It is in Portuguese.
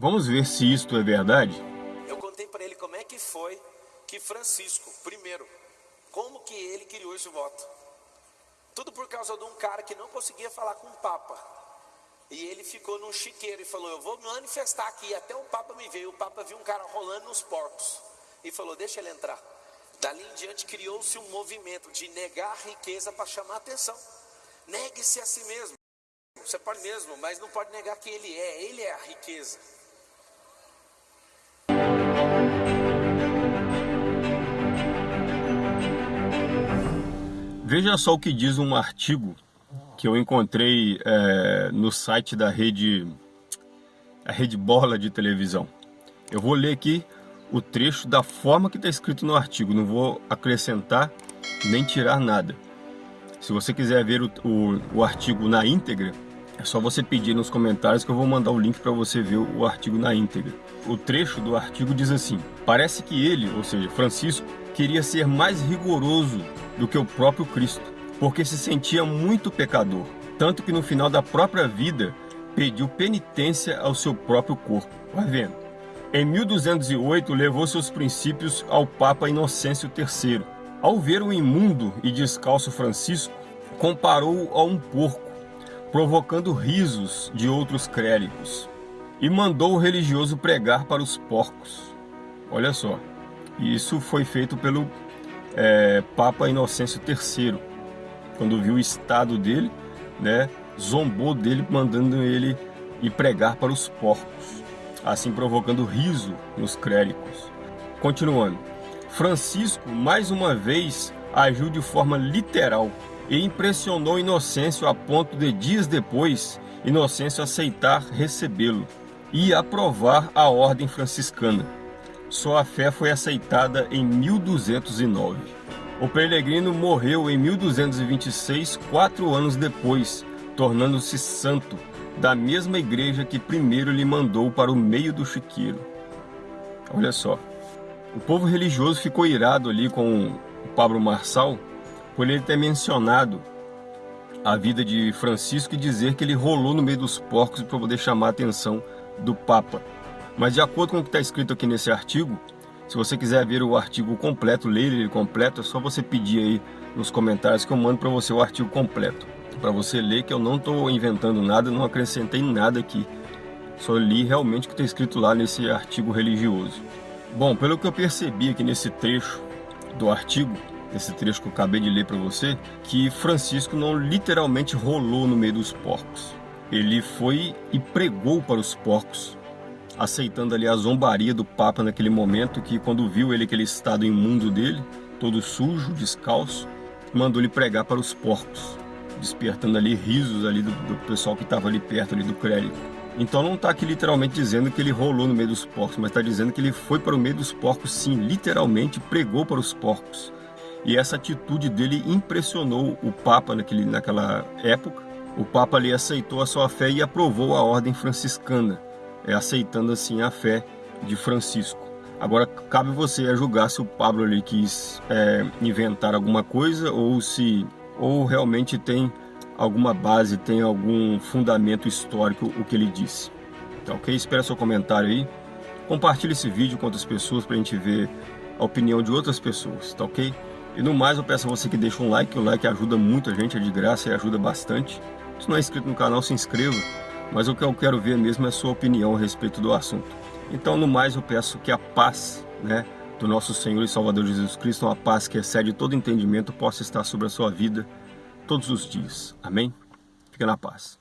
Vamos ver se isto é verdade? Eu contei para ele como é que foi que Francisco, primeiro, como que ele criou esse voto. Tudo por causa de um cara que não conseguia falar com o Papa. E ele ficou num chiqueiro e falou: Eu vou manifestar aqui. Até o Papa me veio. O Papa viu um cara rolando nos porcos e falou: Deixa ele entrar. Dali em diante criou-se um movimento de negar riqueza para chamar atenção. Negue-se a si mesmo. Você pode mesmo, mas não pode negar quem ele é. Ele é a riqueza. Veja só o que diz um artigo que eu encontrei é, no site da rede, a rede Bola de televisão. Eu vou ler aqui o trecho da forma que está escrito no artigo, não vou acrescentar nem tirar nada. Se você quiser ver o, o, o artigo na íntegra, é só você pedir nos comentários que eu vou mandar o link para você ver o artigo na íntegra. O trecho do artigo diz assim, parece que ele, ou seja, Francisco, queria ser mais rigoroso do que o próprio Cristo porque se sentia muito pecador, tanto que no final da própria vida pediu penitência ao seu próprio corpo. Vai vendo. Em 1208 levou seus princípios ao Papa Inocêncio III. Ao ver o imundo e descalço Francisco, comparou-o a um porco, provocando risos de outros clérigos, e mandou o religioso pregar para os porcos. Olha só, isso foi feito pelo é, Papa Inocêncio III quando viu o estado dele, né, zombou dele, mandando ele ir pregar para os porcos, assim provocando riso nos clérigos. Continuando, Francisco mais uma vez agiu de forma literal e impressionou Inocêncio a ponto de dias depois Inocêncio aceitar recebê-lo e aprovar a ordem franciscana. Sua fé foi aceitada em 1209. O peregrino morreu em 1226, quatro anos depois, tornando-se santo da mesma igreja que primeiro lhe mandou para o meio do chiqueiro. Olha só, o povo religioso ficou irado ali com o Pablo Marçal por ele ter mencionado a vida de Francisco e dizer que ele rolou no meio dos porcos para poder chamar a atenção do Papa. Mas de acordo com o que está escrito aqui nesse artigo, se você quiser ver o artigo completo, ler ele completo, é só você pedir aí nos comentários que eu mando para você o artigo completo. Para você ler que eu não estou inventando nada, não acrescentei nada aqui. Só li realmente o que está escrito lá nesse artigo religioso. Bom, pelo que eu percebi aqui nesse trecho do artigo, esse trecho que eu acabei de ler para você, que Francisco não literalmente rolou no meio dos porcos. Ele foi e pregou para os porcos aceitando ali a zombaria do Papa naquele momento, que quando viu ele aquele estado imundo dele, todo sujo, descalço, mandou ele pregar para os porcos, despertando ali risos ali do, do pessoal que estava ali perto ali do crédito. Então não está aqui literalmente dizendo que ele rolou no meio dos porcos, mas está dizendo que ele foi para o meio dos porcos sim, literalmente pregou para os porcos. E essa atitude dele impressionou o Papa naquele, naquela época. O Papa ali aceitou a sua fé e aprovou a ordem franciscana é, aceitando assim a fé de Francisco. Agora, cabe você a julgar se o Pablo ali quis é, inventar alguma coisa ou se ou realmente tem alguma base, tem algum fundamento histórico o que ele disse. Tá ok? Espera seu comentário aí. Compartilhe esse vídeo com outras pessoas para a gente ver a opinião de outras pessoas, tá ok? E no mais eu peço a você que deixe um like, o like ajuda muito a gente, é de graça e ajuda bastante. Se não é inscrito no canal, se inscreva mas o que eu quero ver mesmo é a sua opinião a respeito do assunto. Então, no mais, eu peço que a paz né, do nosso Senhor e Salvador Jesus Cristo, uma paz que excede todo entendimento, possa estar sobre a sua vida todos os dias. Amém? Fica na paz.